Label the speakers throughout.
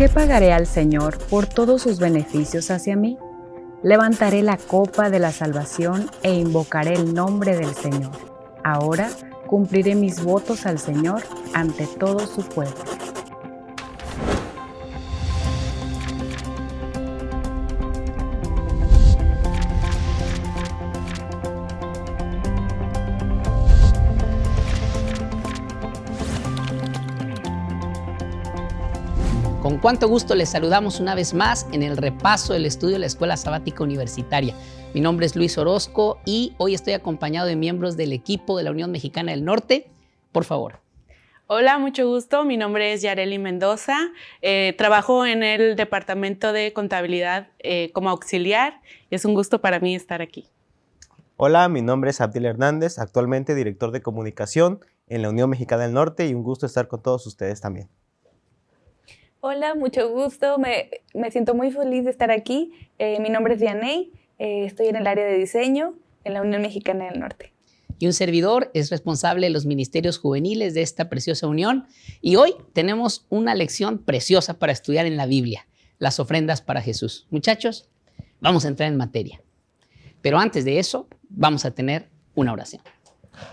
Speaker 1: qué pagaré al Señor por todos sus beneficios hacia mí? Levantaré la copa de la salvación e invocaré el nombre del Señor. Ahora cumpliré mis votos al Señor ante todo su pueblo.
Speaker 2: Cuánto gusto les saludamos una vez más en el repaso del estudio de la Escuela Sabática Universitaria. Mi nombre es Luis Orozco y hoy estoy acompañado de miembros del equipo de la Unión Mexicana del Norte. Por favor.
Speaker 3: Hola, mucho gusto. Mi nombre es Yareli Mendoza. Eh, trabajo en el Departamento de Contabilidad eh, como auxiliar y es un gusto para mí estar aquí.
Speaker 4: Hola, mi nombre es Abdil Hernández, actualmente director de comunicación en la Unión Mexicana del Norte y un gusto estar con todos ustedes también.
Speaker 5: Hola, mucho gusto. Me, siento muy feliz de estar aquí. Eh, mi nombre es Dianey. Eh, estoy en el área de diseño en la Unión Mexicana del Norte.
Speaker 2: Y un servidor es responsable de los ministerios juveniles de esta preciosa unión. Y hoy tenemos una lección preciosa para estudiar en la Biblia, las ofrendas para Jesús. Muchachos, vamos a entrar en materia. Pero antes de eso, vamos a tener una oración.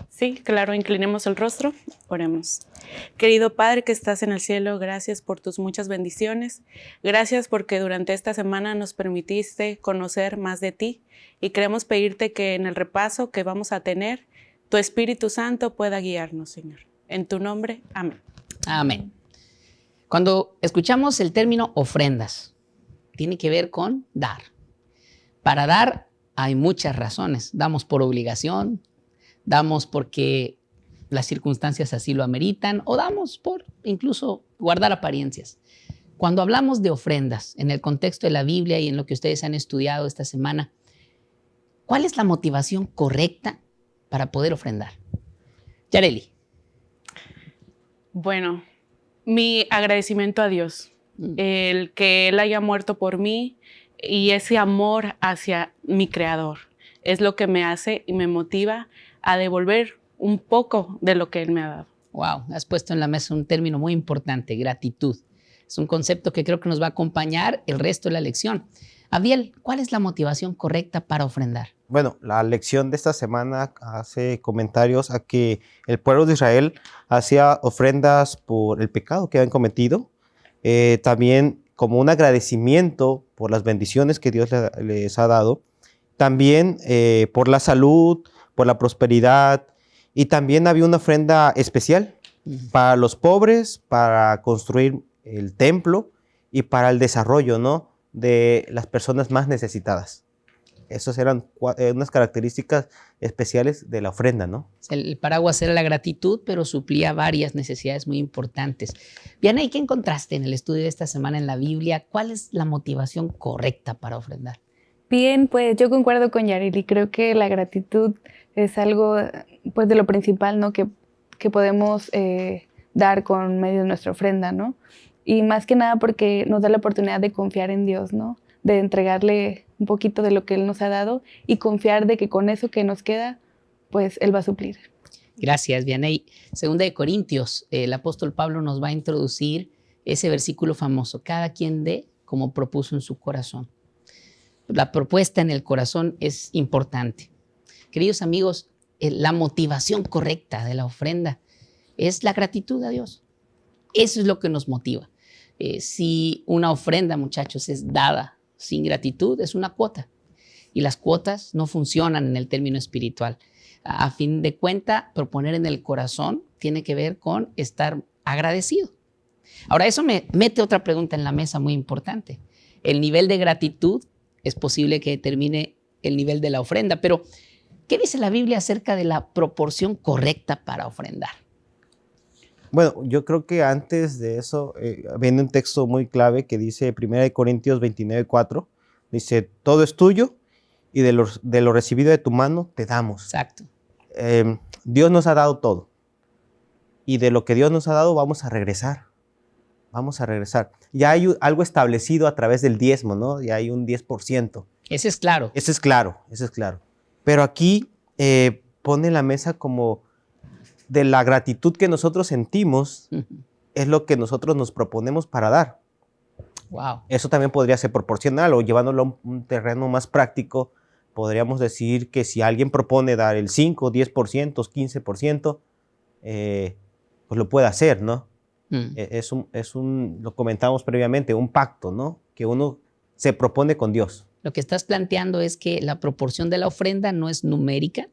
Speaker 3: Sí, claro, inclinemos el rostro, oremos. Querido Padre que estás en el cielo, gracias por tus muchas bendiciones. Gracias porque durante esta semana nos permitiste conocer más de ti y queremos pedirte que en el repaso que vamos a tener, tu Espíritu Santo pueda guiarnos, Señor. En tu nombre, amén.
Speaker 2: Amén. Cuando escuchamos el término ofrendas, tiene que ver con dar. Para dar hay muchas razones. Damos por obligación, damos porque las circunstancias así lo ameritan o damos por incluso guardar apariencias. Cuando hablamos de ofrendas en el contexto de la Biblia y en lo que ustedes han estudiado esta semana, ¿cuál es la motivación correcta para poder ofrendar? Yareli.
Speaker 3: Bueno, mi agradecimiento a Dios, mm. el que Él haya muerto por mí y ese amor hacia mi Creador es lo que me hace y me motiva a devolver un poco de lo que Él me ha dado.
Speaker 2: Wow, has puesto en la mesa un término muy importante, gratitud. Es un concepto que creo que nos va a acompañar el resto de la lección. Abiel, ¿cuál es la motivación correcta para ofrendar?
Speaker 4: Bueno, la lección de esta semana hace comentarios a que el pueblo de Israel hacía ofrendas por el pecado que habían cometido, eh, también como un agradecimiento por las bendiciones que Dios les ha dado, también eh, por la salud, por la prosperidad y también había una ofrenda especial para los pobres, para construir el templo y para el desarrollo ¿no? de las personas más necesitadas. Esas eran eh, unas características especiales de la ofrenda, ¿no?
Speaker 2: El paraguas era la gratitud, pero suplía varias necesidades muy importantes. ¿y ¿qué encontraste en el estudio de esta semana en la Biblia? ¿Cuál es la motivación correcta para ofrendar?
Speaker 5: Bien, pues yo concuerdo con Yarili. Creo que la gratitud es algo pues de lo principal ¿no? que, que podemos eh, dar con medio de nuestra ofrenda, ¿no? Y más que nada porque nos da la oportunidad de confiar en Dios, ¿no? De entregarle un poquito de lo que Él nos ha dado y confiar de que con eso que nos queda, pues Él va a suplir.
Speaker 2: Gracias, Vianey. Segunda de Corintios, el apóstol Pablo nos va a introducir ese versículo famoso, cada quien dé como propuso en su corazón. La propuesta en el corazón es importante. Queridos amigos, eh, la motivación correcta de la ofrenda es la gratitud a Dios. Eso es lo que nos motiva. Eh, si una ofrenda, muchachos, es dada sin gratitud, es una cuota. Y las cuotas no funcionan en el término espiritual. A fin de cuenta, proponer en el corazón tiene que ver con estar agradecido. Ahora, eso me mete otra pregunta en la mesa muy importante. El nivel de gratitud es posible que determine el nivel de la ofrenda, pero ¿Qué dice la Biblia acerca de la proporción correcta para ofrendar?
Speaker 4: Bueno, yo creo que antes de eso eh, viene un texto muy clave que dice 1 Corintios 29, 4. Dice, todo es tuyo y de lo, de lo recibido de tu mano te damos.
Speaker 2: Exacto.
Speaker 4: Em, Dios nos ha dado todo. Y de lo que Dios nos ha dado vamos a regresar. Vamos a regresar. Ya hay algo establecido a través del diezmo, ¿no? Ya hay un 10%.
Speaker 2: Ese es claro.
Speaker 4: Ese es claro, ese es claro. Pero aquí eh, pone la mesa como de la gratitud que nosotros sentimos, es lo que nosotros nos proponemos para dar.
Speaker 2: Wow.
Speaker 4: Eso también podría ser proporcional o llevándolo a un terreno más práctico, podríamos decir que si alguien propone dar el 5, 10%, 15%, eh, pues lo puede hacer, ¿no?
Speaker 2: Mm.
Speaker 4: E- Es un, es un, lo comentamos previamente, un pacto, ¿no? Que uno se propone con Dios.
Speaker 2: Lo que estás planteando es que la proporción de la ofrenda no es numérica,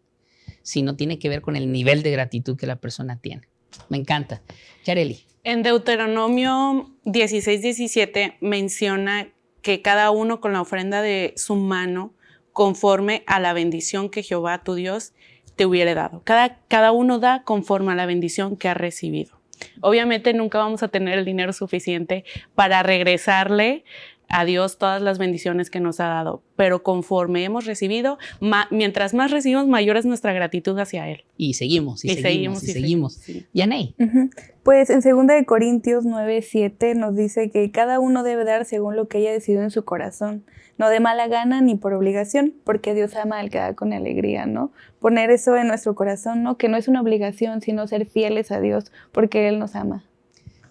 Speaker 2: sino tiene que ver con el nivel de gratitud que la persona tiene. Me encanta. Yareli,
Speaker 3: En Deuteronomio 16, 17 menciona que cada uno con la ofrenda de su mano, conforme a la bendición que Jehová tu Dios te hubiere dado. Cada, cada uno da conforme a la bendición que ha recibido. Obviamente nunca vamos a tener el dinero suficiente para regresarle a Dios todas las bendiciones que nos ha dado, pero conforme hemos recibido, ma- mientras más recibimos, mayor es nuestra gratitud hacia Él.
Speaker 2: y seguimos, y, seguimos, y seguimos.
Speaker 3: sí.
Speaker 2: Yanei,
Speaker 5: Ujú. Pues en 2 de Corintios 9, 7 nos dice que cada uno debe dar según lo que haya decidido en su corazón, no de mala gana ni por obligación, porque Dios ama al que da con alegría, ¿no? Poner eso en nuestro corazón, ¿no? Que no es una obligación, sino ser fieles a Dios, porque Él nos ama.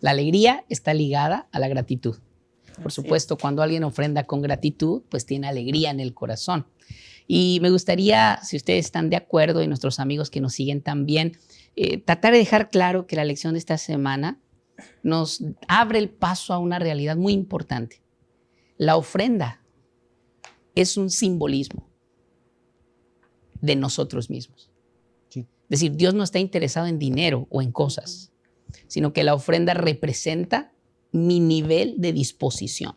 Speaker 2: la alegría está ligada a la gratitud. Por
Speaker 3: Así
Speaker 2: supuesto, cuando alguien ofrenda con gratitud, pues tiene alegría en el corazón. Y me gustaría, si ustedes están de acuerdo y nuestros amigos que nos siguen también, eh, tratar de dejar claro que la lección de esta semana nos abre el paso a una realidad muy importante. La ofrenda es un simbolismo de nosotros mismos.
Speaker 4: Sí.
Speaker 2: Es decir, Dios no está interesado en dinero o en cosas, sino que la ofrenda representa mi nivel de disposición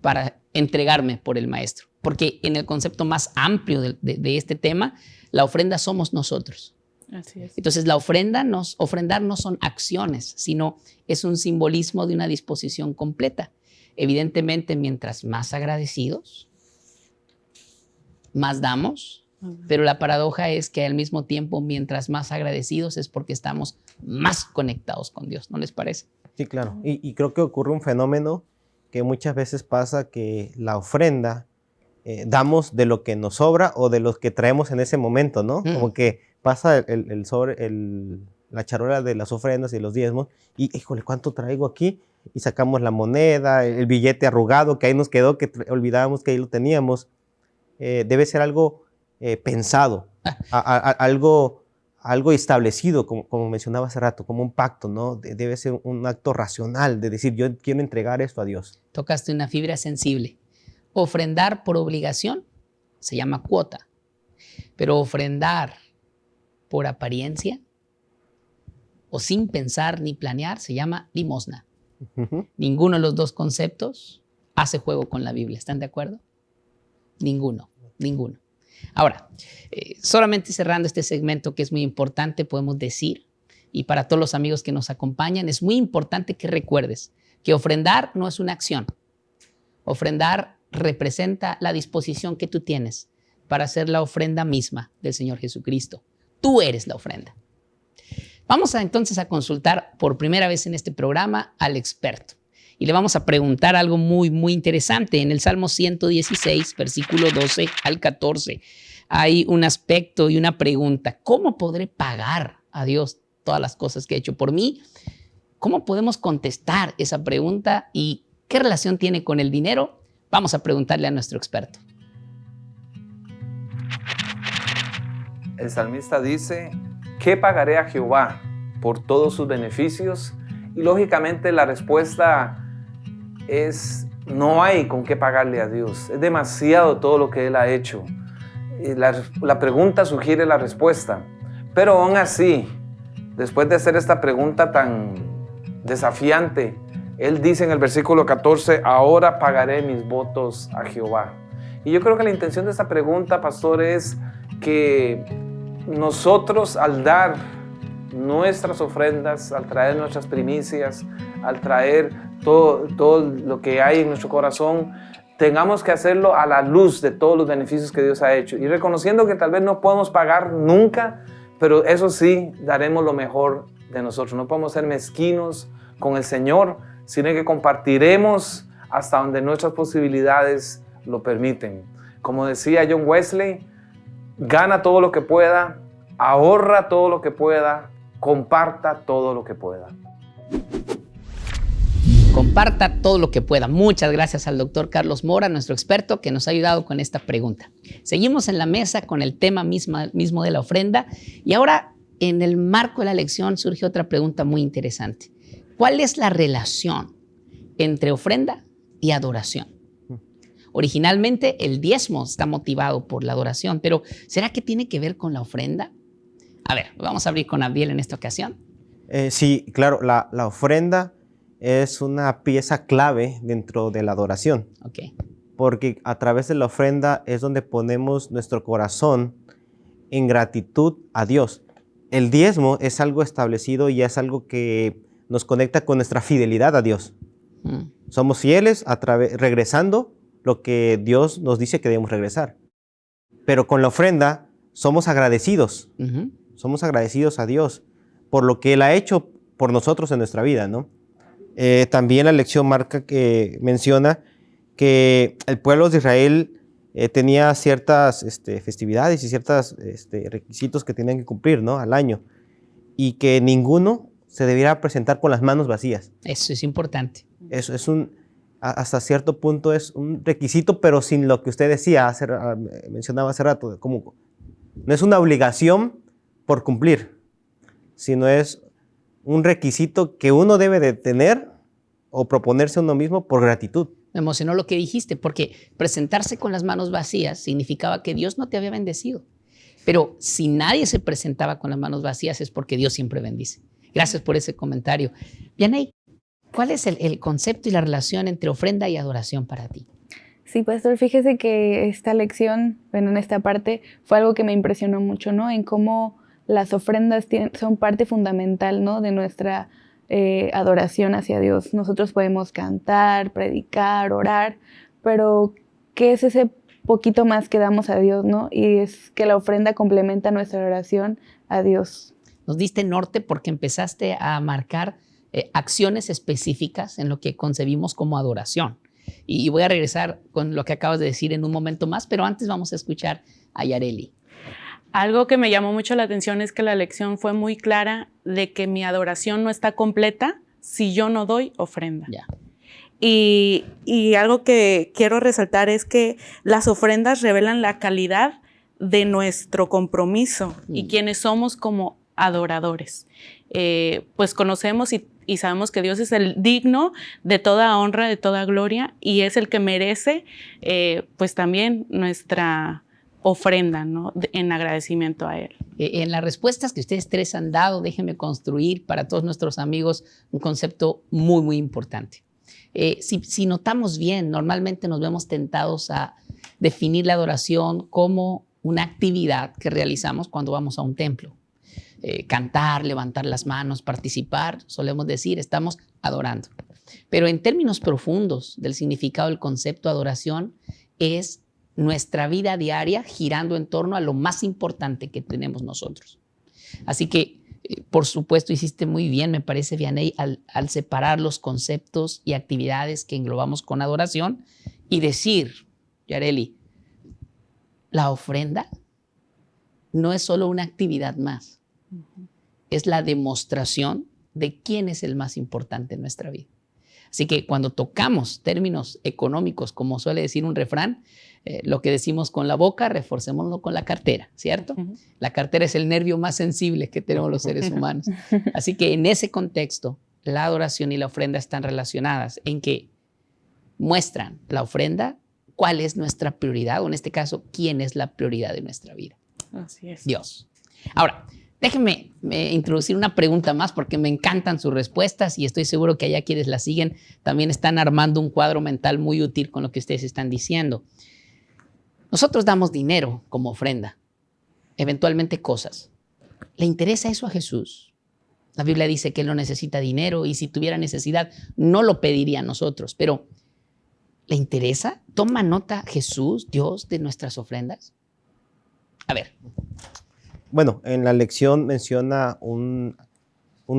Speaker 2: para entregarme por el maestro. Porque en el concepto más amplio de, de- de este tema, la ofrenda somos nosotros.
Speaker 3: Así es.
Speaker 2: Entonces, la ofrenda, nos, ofrendar no son acciones, sino es un simbolismo de una disposición completa. Evidentemente, mientras más agradecidos, más damos, pero la paradoja es que al mismo tiempo, mientras más agradecidos, es porque estamos más conectados con Dios, ¿no les parece?
Speaker 4: Sí, claro. Y, y creo que ocurre un fenómeno que muchas veces pasa que la ofrenda eh, damos de lo que nos sobra o de los que traemos en ese momento, ¿no?
Speaker 2: Mm.
Speaker 4: Como que pasa el, el- sobre, el- la charola de las ofrendas y los diezmos y, híjole, ¿cuánto traigo aquí? Y sacamos la moneda, el, billete arrugado que ahí nos quedó, que olvidábamos que ahí lo teníamos. Eh, debe ser algo eh, pensado, a- a- a- algo, algo establecido, como, como mencionaba hace rato, como un pacto, ¿no? De- debe ser un acto racional de decir, yo quiero entregar esto a Dios.
Speaker 2: Tocaste una fibra sensible. Ofrendar por obligación se llama cuota, pero ofrendar por apariencia o sin pensar ni planear se llama limosna. Ninguno de los dos conceptos hace juego con la Biblia. ¿Están de acuerdo? Ninguno, ninguno. Ahora, eh, solamente cerrando este segmento que es muy importante, podemos decir, y para todos los amigos que nos acompañan, es muy importante que recuerdes que ofrendar no es una acción. Ofrendar representa la disposición que tú tienes para hacer la ofrenda misma del Señor Jesucristo. Tú eres la ofrenda. Vamos entonces a consultar por primera vez en este programa al experto y le vamos a preguntar algo muy, muy interesante. En el Salmo 116, versículo 12 al 14, hay un aspecto y una pregunta. ¿Cómo podré pagar a Dios todas las cosas que ha hecho por mí? ¿Cómo podemos contestar esa pregunta y qué relación tiene con el dinero? Vamos a preguntarle a nuestro experto.
Speaker 6: El salmista dice, ¿qué pagaré a Jehová por todos sus beneficios? Y lógicamente la respuesta es, no hay con qué pagarle a Dios. Es demasiado todo lo que Él ha hecho. La, la pregunta sugiere la respuesta. Pero aún así, después de hacer esta pregunta tan desafiante, Él dice en el versículo 14, ahora pagaré mis votos a Jehová. Y yo creo que la intención de esta pregunta, pastor, es que nosotros al dar nuestras ofrendas, al traer nuestras primicias, al traer todo, todo lo que hay en nuestro corazón, tengamos que hacerlo a la luz de todos los beneficios que Dios ha hecho y reconociendo que tal vez no podemos pagar nunca, pero eso sí, daremos lo mejor de nosotros. No podemos ser mezquinos con el Señor, sino que compartiremos hasta donde nuestras posibilidades lo permiten. Como decía John Wesley, gana todo lo que pueda, ahorra todo lo que pueda, comparta todo lo que pueda.
Speaker 2: Comparta todo lo que pueda. Muchas gracias al doctor Carlos Mora, nuestro experto, que nos ha ayudado con esta pregunta. Seguimos en la mesa con el tema mismo de la ofrenda y ahora en el marco de la lección surge otra pregunta muy interesante. ¿Cuál es la relación entre ofrenda y adoración? Originalmente el diezmo está motivado por la adoración, pero ¿será que tiene que ver con la ofrenda? A ver, vamos a abrir con Abdiel en esta ocasión.
Speaker 4: Eh, sí, claro, la, ofrenda es una pieza clave dentro de la adoración. Porque a través de la ofrenda es donde ponemos nuestro corazón en gratitud a Dios. El diezmo es algo establecido y es algo que nos conecta con nuestra fidelidad a Dios. Mm. Somos fieles a regresando lo que Dios nos dice que debemos regresar. Pero con la ofrenda somos agradecidos. Somos agradecidos a Dios por lo que Él ha hecho por nosotros en nuestra vida, ¿no? Eh, también la lección marca que menciona que el pueblo de Israel eh, tenía ciertas este, festividades y ciertos este, requisitos que tenían que cumplir ¿no? al año y que ninguno se debiera presentar con las manos vacías.
Speaker 2: Eso es importante.
Speaker 4: Eso es un, hasta cierto punto es un requisito, pero sin lo que usted decía, hace, mencionaba hace rato, como no es una obligación por cumplir, sino es un requisito que uno debe de tener o proponerse a uno mismo por gratitud.
Speaker 2: Me emocionó lo que dijiste, porque presentarse con las manos vacías significaba que Dios no te había bendecido. Pero si nadie se presentaba con las manos vacías es porque Dios siempre bendice. Gracias por ese comentario. Vianey, ¿Cuál es el, concepto y la relación entre ofrenda y adoración para ti?
Speaker 5: Sí, pastor, fíjese que esta lección, bueno, en esta parte, fue algo que me impresionó mucho, ¿no? En cómo las ofrendas son parte fundamental, ¿no? De nuestra eh, adoración hacia Dios. Nosotros podemos cantar, predicar, orar, pero ¿qué es ese poquito más que damos a Dios, ¿no? Y es que la ofrenda complementa nuestra oración a Dios.
Speaker 2: Nos diste norte porque empezaste a marcar eh, acciones específicas en lo que concebimos como adoración. Y voy a regresar con lo que acabas de decir en un momento más, pero antes vamos a escuchar a Yareli.
Speaker 3: Algo que me llamó mucho la atención es que la lección fue muy clara de que mi adoración no está completa si yo no doy ofrenda. Y, y, algo que quiero resaltar es que las ofrendas revelan la calidad de nuestro compromiso y mm. quienes somos como adoradores. Eh, pues conocemos y y sabemos que Dios es el digno de toda honra, de toda gloria y es el que merece eh, pues también nuestra ofrenda ¿no? en agradecimiento a Él.
Speaker 2: Eh, en las respuestas que ustedes tres han dado, déjenme construir para todos nuestros amigos un concepto muy, muy importante. Eh, si, si notamos bien, normalmente nos vemos tentados a definir la adoración como una actividad que realizamos cuando vamos a un templo. Eh, cantar, levantar las manos, participar, solemos decir, estamos adorando. Pero en términos profundos del significado del concepto adoración es nuestra vida diaria girando en torno a lo más importante que tenemos nosotros. Así que, eh, por supuesto, hiciste muy bien, me parece, Vianey, al, al separar los conceptos y actividades que englobamos con adoración y decir, Yareli, la ofrenda no es solo una actividad más es la demostración de quién es el más importante en nuestra vida. Así que cuando tocamos términos económicos, como suele decir un refrán, eh, lo que decimos con la boca, reforcémoslo con la cartera, ¿cierto? La cartera es el nervio más sensible que tenemos los seres humanos. Así que en ese contexto, la adoración y la ofrenda están relacionadas en que muestran la ofrenda cuál es nuestra prioridad, o en este caso, quién es la prioridad de nuestra vida.
Speaker 3: Así es.
Speaker 2: Dios. Ahora, Déjenme introducir una pregunta más porque me encantan sus respuestas y estoy seguro que allá quienes la siguen también están armando un cuadro mental muy útil con lo que ustedes están diciendo. Nosotros damos dinero como ofrenda, eventualmente cosas. ¿Le interesa eso a Jesús? La Biblia dice que Él no necesita dinero y si tuviera necesidad no lo pediría a nosotros, pero ¿le interesa? ¿Toma nota Jesús, Dios, de nuestras ofrendas? A ver,
Speaker 4: bueno, en la lección menciona un,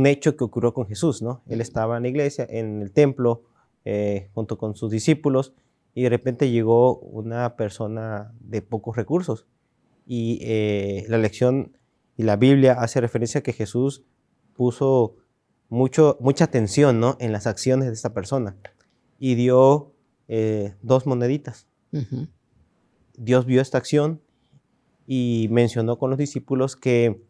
Speaker 4: hecho que ocurrió con Jesús, ¿no? Él estaba en la iglesia, en el templo, eh, junto con sus discípulos, y de repente llegó una persona de pocos recursos. Y eh, la lección y la Biblia hace referencia a que Jesús puso mucho, mucha atención ¿no? en las acciones de esta persona y dio eh, dos moneditas. Dios vio esta acción y mencionó con los discípulos que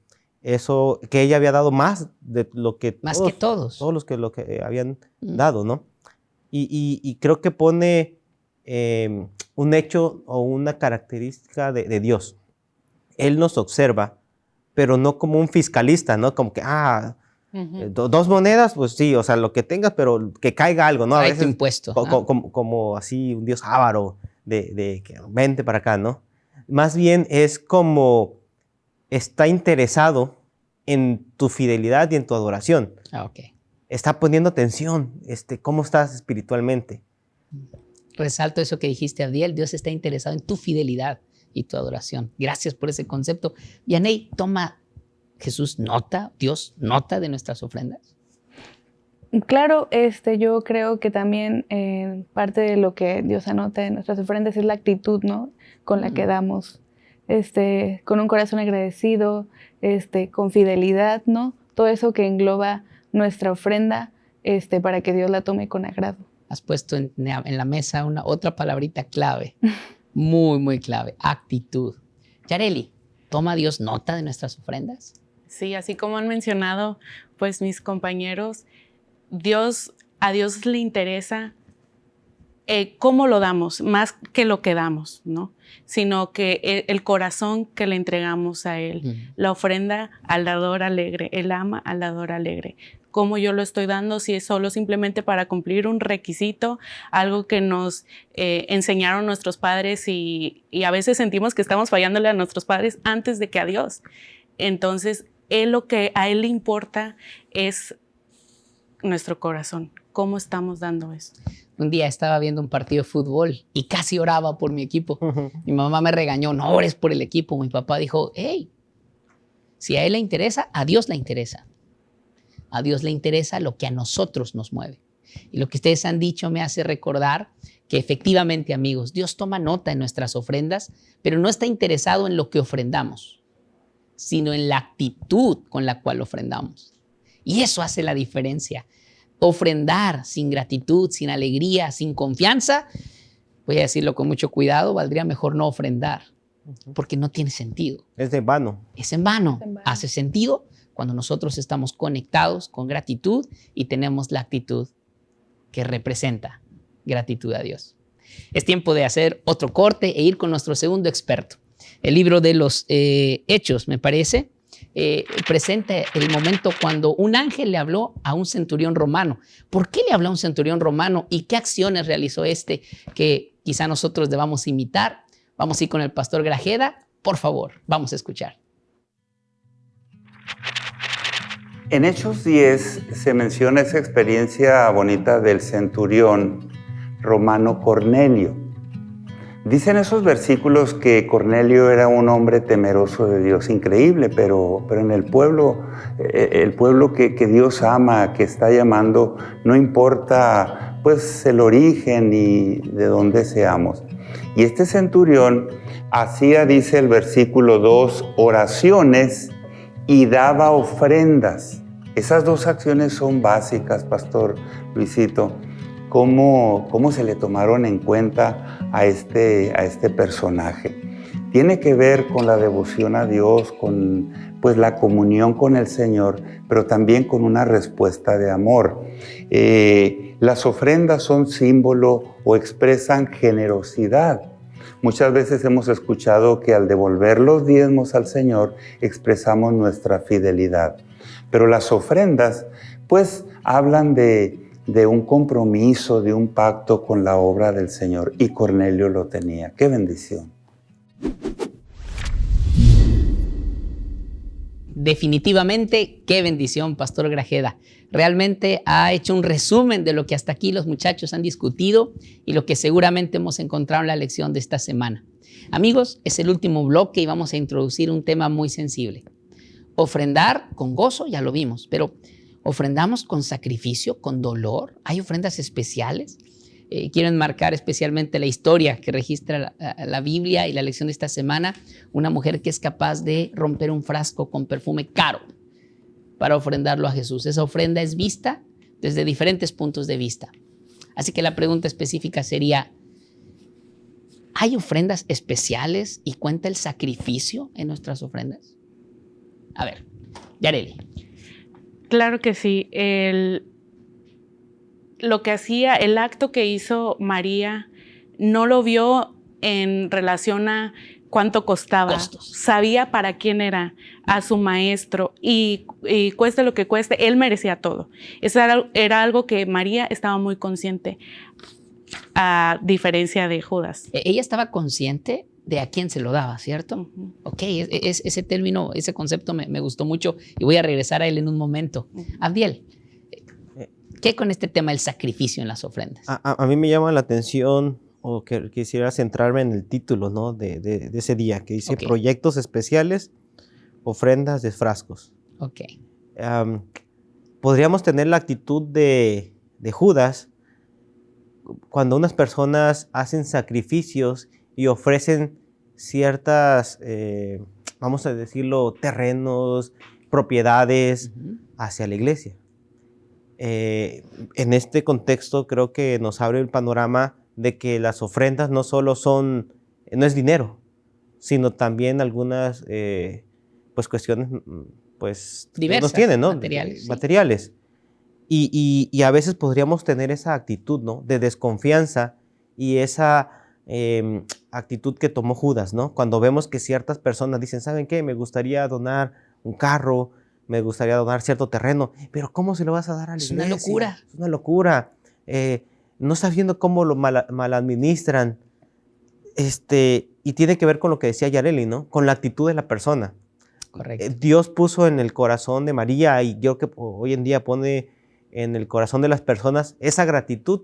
Speaker 4: eso, que ella había dado más de lo que
Speaker 2: más todos, que todos,
Speaker 4: todos los que lo que habían mm. dado, ¿no? Y, creo que pone em, un hecho o una característica de, Dios. Él nos observa, pero no como un fiscalista, ¿no? Como que, ah, eh, dos monedas, pues sí, o sea, lo que tengas, pero que caiga algo, ¿no?
Speaker 2: A veces, impuesto.
Speaker 4: como, así un Dios avaro de, de que vente para acá, ¿no? Más bien es como está interesado en tu fidelidad y en tu adoración.
Speaker 2: Ah, ok.
Speaker 4: Está poniendo atención, este, cómo estás espiritualmente.
Speaker 2: Resalto eso que dijiste, Abdiel, Dios está interesado en tu fidelidad y tu adoración. Gracias por ese concepto. Yanei, toma Jesús nota, Dios nota de nuestras ofrendas.
Speaker 5: Claro, este, yo creo que también eh, parte de lo que Dios anota de nuestras ofrendas es la actitud, ¿no? Con la que damos, este, con un corazón agradecido, este, con fidelidad, ¿no? Todo eso que engloba nuestra ofrenda, este, para que Dios la tome con agrado.
Speaker 2: Has puesto en, en la mesa una otra palabrita clave, muy, muy clave, actitud. Yareli, ¿toma Dios nota de nuestras ofrendas?
Speaker 3: Sí, así como han mencionado, pues mis compañeros, Dios, a Dios le interesa eh, cómo lo damos, más que lo que damos, ¿no? Sino que el, corazón que le entregamos a Él, la ofrenda al dador alegre, Él ama al dador alegre. Cómo yo lo estoy dando, si es solo simplemente para cumplir un requisito, algo que nos eh, enseñaron nuestros padres y, y a veces sentimos que estamos fallándole a nuestros padres antes de que a Dios. Entonces, él lo que a Él le importa es nuestro corazón, cómo estamos dando eso.
Speaker 2: Un día estaba viendo un partido de fútbol y casi oraba por mi equipo. Mi mamá me regañó, no ores por el equipo. Mi papá dijo, hey, si a él le interesa, a Dios le interesa. A Dios le interesa lo que a nosotros nos mueve. Y lo que ustedes han dicho me hace recordar que efectivamente, amigos, Dios toma nota en nuestras ofrendas, pero no está interesado en lo que ofrendamos, sino en la actitud con la cual ofrendamos. Y eso hace la diferencia. Ofrendar sin gratitud, sin alegría, sin confianza, voy a decirlo con mucho cuidado, valdría mejor no ofrendar, porque no tiene sentido.
Speaker 4: Es de vano.
Speaker 2: Es en vano. Hace sentido cuando nosotros estamos conectados con gratitud y tenemos la actitud que representa gratitud a Dios. Es tiempo de hacer otro corte e ir con nuestro segundo experto. El libro de los eh, Hechos, me parece, eh, presenta el momento cuando un ángel le habló a un centurión romano. ¿Por qué le habló a un centurión romano y qué acciones realizó este que quizá nosotros debamos imitar? Vamos a ir con el pastor Grajeda. Por favor, vamos a escuchar.
Speaker 7: En Hechos 10 se menciona esa experiencia bonita del centurión romano Cornelio. Dicen esos versículos que Cornelio era un hombre temeroso de Dios, increíble, pero, pero en el pueblo, eh, el pueblo que, Dios ama, que está llamando, no importa pues el origen y de dónde seamos. Y este centurión hacía, dice el versículo 2, oraciones y daba ofrendas. Esas dos acciones son básicas, Pastor Luisito cómo, cómo se le tomaron en cuenta a este, a este personaje. Tiene que ver con la devoción a Dios, con pues la comunión con el Señor, pero también con una respuesta de amor. Eh, las ofrendas son símbolo o expresan generosidad. Muchas veces hemos escuchado que al devolver los diezmos al Señor expresamos nuestra fidelidad. Pero las ofrendas pues hablan de, de un compromiso, de un pacto con la obra del Señor. Y Cornelio lo tenía. ¡Qué bendición!
Speaker 2: Definitivamente, qué bendición, Pastor Grajeda. Realmente ha hecho un resumen de lo que hasta aquí los muchachos han discutido y lo que seguramente hemos encontrado en la lección de esta semana. Amigos, es el último bloque y vamos a introducir un tema muy sensible. Ofrendar con gozo, ya lo vimos, pero ofrendamos con sacrificio, con dolor. Hay ofrendas especiales. Eh, quiero enmarcar especialmente la historia que registra la, Biblia y la lección de esta semana. Una mujer que es capaz de romper un frasco con perfume caro para ofrendarlo a Jesús. Esa ofrenda es vista desde diferentes puntos de vista. Así que la pregunta específica sería, ¿hay ofrendas especiales y cuenta el sacrificio en nuestras ofrendas? A ver, Yareli.
Speaker 3: Claro que sí. El, lo que hacía, el acto que hizo María, no lo vio en relación a cuánto costaba. Sabía para quién era, a su maestro, y, cueste lo que cueste, él merecía todo. Eso era, algo que María estaba muy consciente, a diferencia de Judas.
Speaker 2: E, ella estaba consciente de a quién se lo daba, ¿cierto? Ok, ese término, ese concepto me, gustó mucho y voy a regresar a él en un momento. Abdiel, ¿qué con este tema del sacrificio en las ofrendas?
Speaker 4: A, mí me llama la atención o que quisiera centrarme en el título ¿no? de, ese día, que dice proyectos especiales, ofrendas de frascos.
Speaker 2: Ok.
Speaker 4: podríamos tener la actitud de, de Judas cuando unas personas hacen sacrificios y ofrecen ciertas, eh, vamos a decirlo, terrenos, propiedades hacia la iglesia. Eh, en este contexto creo que nos abre el panorama de que las ofrendas no solo son, no es dinero, sino también algunas eh, pues cuestiones mm, pues
Speaker 2: Diversas,
Speaker 4: nos tienen, ¿no?
Speaker 2: Materiales.
Speaker 4: Materiales. Y, y, a veces podríamos tener esa actitud, ¿no? De desconfianza y esa em, actitud que tomó Judas, ¿no? Cuando vemos que ciertas personas dicen, ¿saben qué? Me gustaría donar un carro, me gustaría donar cierto terreno, pero ¿cómo se lo vas a dar a la
Speaker 2: Es una locura.
Speaker 4: Es una locura. Eh, no estás viendo cómo lo mal, administran. Este, y tiene que ver con lo que decía Yareli, ¿no? Con la actitud de la persona.
Speaker 2: Correcto.
Speaker 4: Eh, Dios puso en el corazón de María y yo que hoy en día pone en el corazón de las personas esa gratitud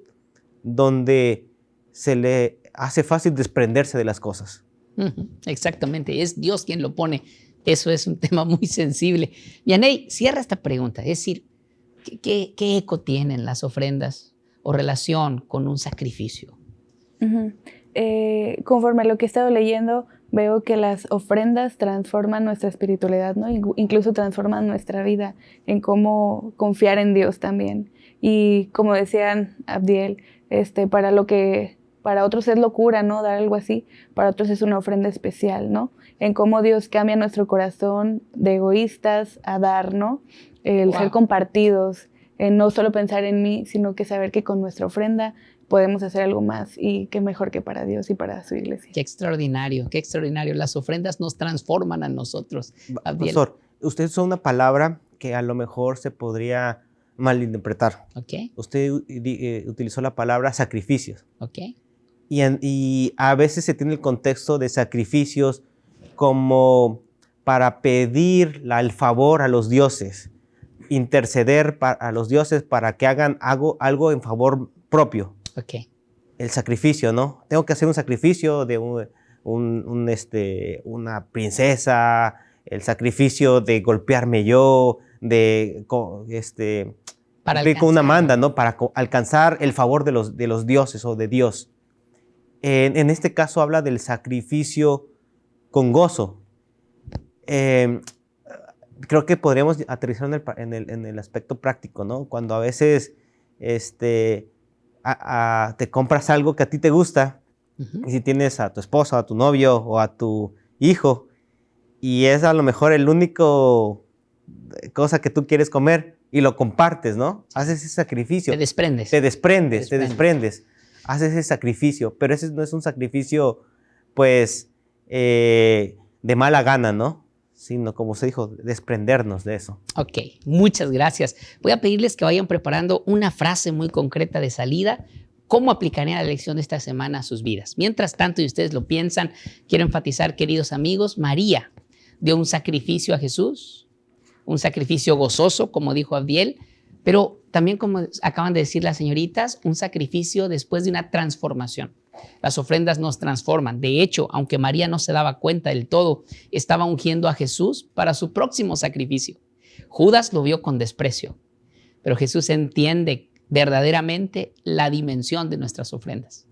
Speaker 4: donde se le hace fácil desprenderse de las cosas.
Speaker 2: Exactamente, es Dios quien lo pone. Eso es un tema muy sensible. Yanei, cierra esta pregunta. Es decir, ¿qué, qué eco tienen las ofrendas o relación con un sacrificio.
Speaker 5: Eh, conforme a lo que he estado leyendo, veo que las ofrendas transforman nuestra espiritualidad, ¿no? incluso transforman nuestra vida en cómo confiar en Dios también. Y como decían Abdiel, este, para lo que para otros es locura, ¿no? Dar algo así, para otros es una ofrenda especial, ¿no? En cómo Dios cambia nuestro corazón de egoístas a dar, ¿no? El ser compartidos, no solo pensar en mí, sino que saber que con nuestra ofrenda podemos hacer algo más y qué mejor que para Dios y para su iglesia.
Speaker 2: Qué extraordinario, qué extraordinario. Las ofrendas nos transforman a nosotros.
Speaker 4: Profesor, usted usó una palabra que a lo mejor se podría malinterpretar.
Speaker 2: Okay.
Speaker 4: Usted eh, utilizó la palabra sacrificios.
Speaker 2: Okay.
Speaker 4: Y, y a veces se tiene el contexto de sacrificios como para pedir el favor a los dioses interceder a los dioses para que hagan algo, algo en favor propio.
Speaker 2: Ok.
Speaker 4: El sacrificio, ¿no? Tengo que hacer un sacrificio de un, este, una princesa, el sacrificio de golpearme yo, de este,
Speaker 2: para
Speaker 4: con una manda, ¿no? Para alcanzar el favor de los, de los dioses o de Dios. En, este caso habla del sacrificio con gozo. Eh, creo que podríamos aterrizar en el, aspecto práctico, ¿no? Cuando a veces este, te compras algo que a ti te gusta, y si tienes a tu esposa, a tu novio o a tu hijo, y es a lo mejor el único eh, cosa que tú quieres comer y lo compartes, ¿no? Haces ese sacrificio.
Speaker 2: Te desprendes.
Speaker 4: Te desprendes, te desprendes. Haces ese sacrificio, pero ese no es un sacrificio, pues, eh, de mala gana, ¿no? sino como se dijo, desprendernos de eso.
Speaker 2: Ok, muchas gracias. Voy a pedirles que vayan preparando una frase muy concreta de salida. ¿Cómo aplicarían la lección de esta semana a sus vidas? Mientras tanto, y ustedes lo piensan, quiero enfatizar, queridos amigos, María dio un sacrificio a Jesús, un sacrificio gozoso, como dijo Abdiel, pero también, como acaban de decir las señoritas, un sacrificio después de una transformación. Las ofrendas nos transforman. De hecho, aunque María no se daba cuenta del todo, estaba ungiendo a Jesús para su próximo sacrificio. Judas lo vio con desprecio, pero Jesús entiende verdaderamente la dimensión de nuestras ofrendas.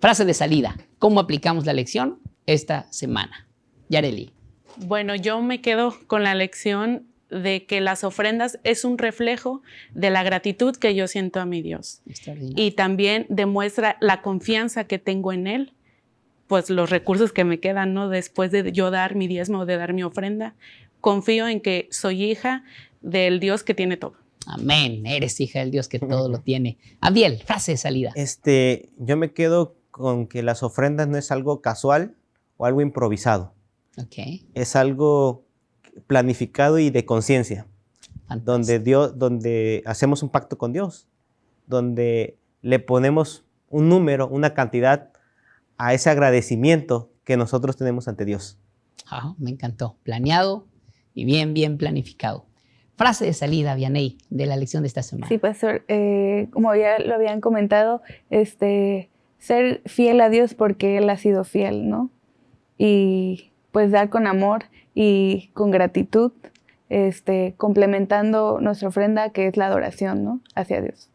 Speaker 2: Frase de salida. ¿Cómo aplicamos la lección esta semana? Yareli.
Speaker 3: Bueno, yo me quedo con la lección de que las ofrendas es un reflejo de la gratitud que yo siento a mi Dios. Y también demuestra la confianza que tengo en Él, pues los recursos que me quedan, ¿no? Después de yo dar mi diezmo, de dar mi ofrenda, confío en que soy hija del Dios que tiene todo.
Speaker 2: Amén, eres hija del Dios que todo lo tiene. Abiel, frase de salida.
Speaker 4: Este, yo me quedo con que las ofrendas no es algo casual o algo improvisado.
Speaker 2: Okay.
Speaker 4: Es algo planificado y de conciencia, donde Dios, donde hacemos un pacto con Dios, donde le ponemos un número, una cantidad a ese agradecimiento que nosotros tenemos ante Dios.
Speaker 2: Ah, me encantó. Planeado y bien, bien planificado. Frase de salida, Vianey, de la lección de esta semana.
Speaker 5: Sí, pastor. Eh, como ya lo habían comentado, este, ser fiel a Dios porque Él ha sido fiel, ¿no? Y pues dar con amor y con gratitud, este, complementando nuestra ofrenda que es la adoración, ¿no? Hacia Dios.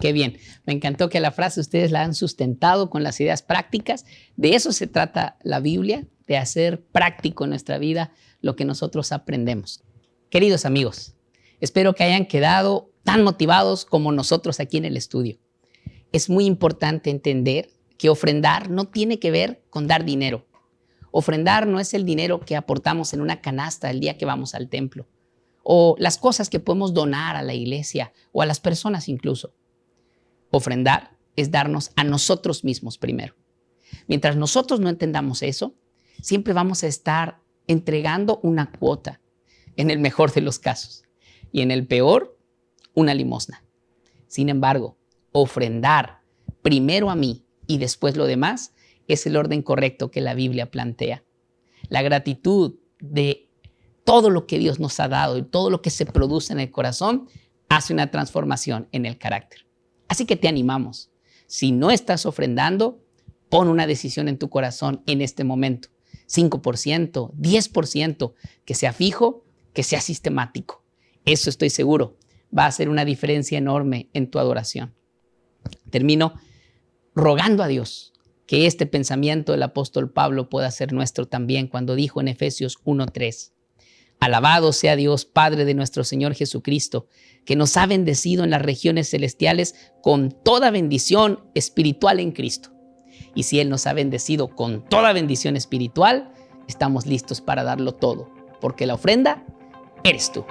Speaker 2: Qué bien. Me encantó que la frase ustedes la han sustentado con las ideas prácticas. De eso se trata la Biblia, de hacer práctico en nuestra vida lo que nosotros aprendemos. Queridos amigos, espero que hayan quedado tan motivados como nosotros aquí en el estudio. Es muy importante entender que ofrendar no tiene que ver con dar dinero. Ofrendar no es el dinero que aportamos en una canasta el día que vamos al templo, o las cosas que podemos donar a la iglesia o a las personas incluso. Ofrendar es darnos a nosotros mismos primero. Mientras nosotros no entendamos eso, siempre vamos a estar entregando una cuota, en el mejor de los casos, y en el peor, una limosna. Sin embargo, ofrendar primero a mí y después lo demás es el orden correcto que la Biblia plantea. La gratitud de todo lo que Dios nos ha dado y todo lo que se produce en el corazón hace una transformación en el carácter. Así que te animamos. Si no estás ofrendando, pon una decisión en tu corazón en este momento. 5%, 10%, que sea fijo, que sea sistemático. Eso estoy seguro, va a hacer una diferencia enorme en tu adoración. Termino rogando a Dios que este pensamiento del apóstol Pablo pueda ser nuestro también cuando dijo en Efesios 1.3, Alabado sea Dios, Padre de nuestro Señor Jesucristo, que nos ha bendecido en las regiones celestiales con toda bendición espiritual en Cristo. Y si Él nos ha bendecido con toda bendición espiritual, estamos listos para darlo todo, porque la ofrenda eres tú.